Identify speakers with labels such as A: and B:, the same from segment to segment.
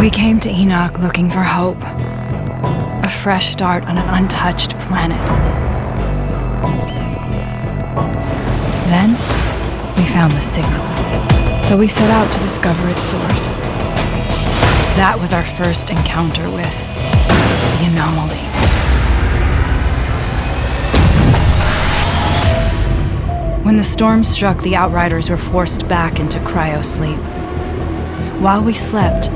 A: We came to Enoch looking for hope. A fresh start on an untouched planet. Then, we found the signal. So we set out to discover its source. That was our first encounter with the anomaly. When the storm struck, the Outriders were forced back into cryosleep. While we slept,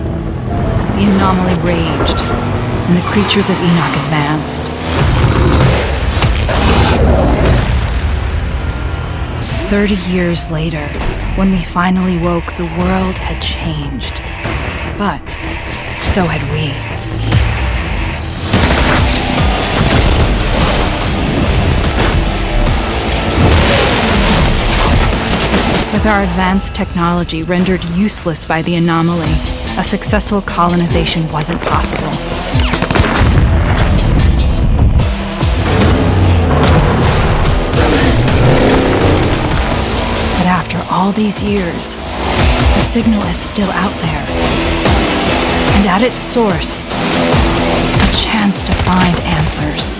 A: the anomaly raged, and the creatures of Enoch advanced. Thirty years later, when we finally woke, the world had changed. But so had we. With our advanced technology rendered useless by the anomaly, a successful colonization wasn't possible. But after all these years, the signal is still out there. And at its source, a chance to find answers.